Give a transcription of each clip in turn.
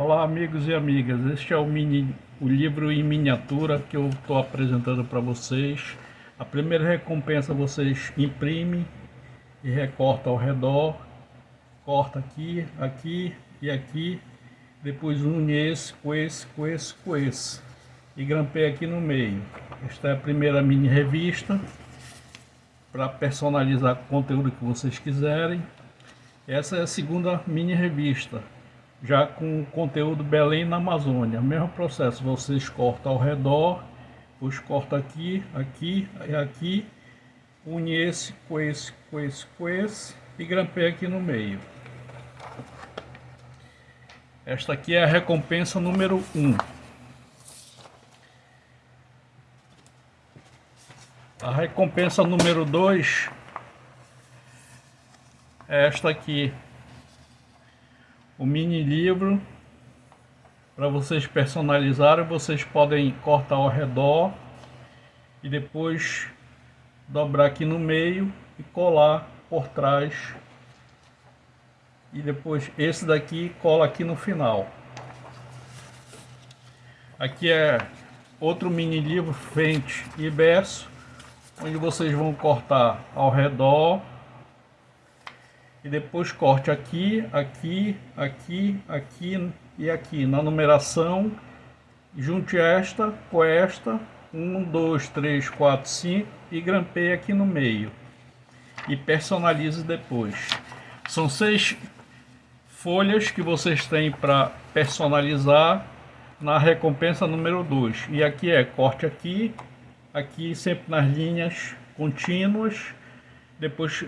Olá amigos e amigas, este é o, mini, o livro em miniatura que eu estou apresentando para vocês. A primeira recompensa vocês imprimem e recortam ao redor, corta aqui, aqui e aqui, depois une esse com esse, com esse, com esse e grampeia aqui no meio. Esta é a primeira mini revista para personalizar o conteúdo que vocês quiserem. Essa é a segunda mini revista já com conteúdo Belém na Amazônia. Mesmo processo, vocês cortam ao redor, os corta aqui, aqui e aqui, une esse com esse, com esse, com esse e grampeia aqui no meio. Esta aqui é a recompensa número 1. Um. A recompensa número 2 é esta aqui o mini livro para vocês personalizarem vocês podem cortar ao redor e depois dobrar aqui no meio e colar por trás. E depois esse daqui cola aqui no final. Aqui é outro mini livro frente e verso onde vocês vão cortar ao redor e depois corte aqui, aqui, aqui, aqui e aqui na numeração. Junte esta com esta, 1, 2, 3, 4, 5 e grampeie aqui no meio. E personalize depois. São seis folhas que vocês têm para personalizar na recompensa número 2. E aqui é corte aqui, aqui sempre nas linhas contínuas, depois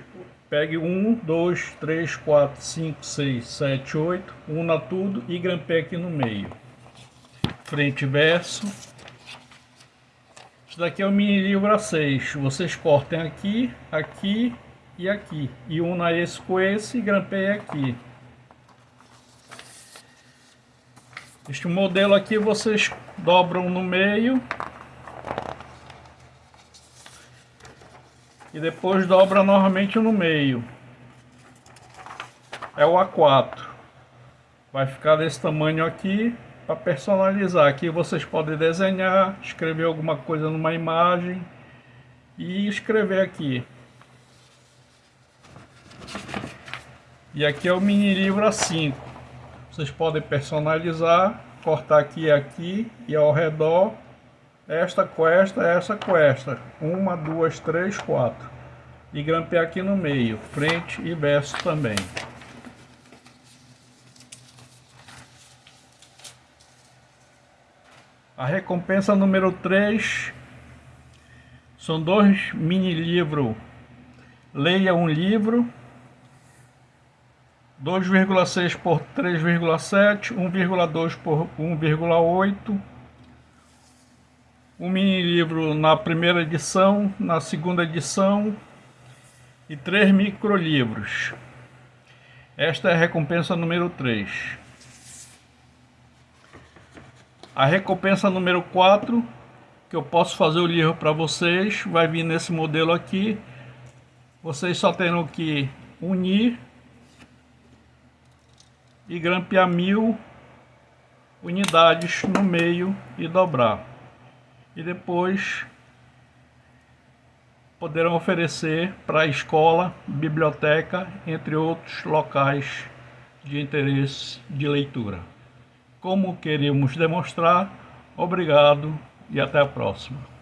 Pegue 1, 2, 3, 4, 5, 6, 7, 8, una tudo e grampeie aqui no meio. Frente e verso. Isso daqui é o mini livro A6. Vocês cortem aqui, aqui e aqui. E una esse com esse e grampeie aqui. Este modelo aqui vocês dobram no meio e depois dobra novamente no meio. É o A4. Vai ficar desse tamanho aqui para personalizar. Aqui vocês podem desenhar, escrever alguma coisa numa imagem e escrever aqui. E aqui é o mini livro A5. Vocês podem personalizar, cortar aqui e aqui e ao redor esta com esta, essa com esta. Uma, duas, três, quatro. E grampear aqui no meio, frente e verso também. A recompensa número 3 são dois mini livros. Leia um livro 2,6 por 3,7, 1,2 por 1,8 um mini livro na primeira edição, na segunda edição e três microlivros. Esta é a recompensa número 3. A recompensa número 4, que eu posso fazer o livro para vocês, vai vir nesse modelo aqui. Vocês só terão que unir e grampear mil unidades no meio e dobrar e depois poderão oferecer para a escola, biblioteca, entre outros locais de interesse de leitura. Como queremos demonstrar, obrigado e até a próxima.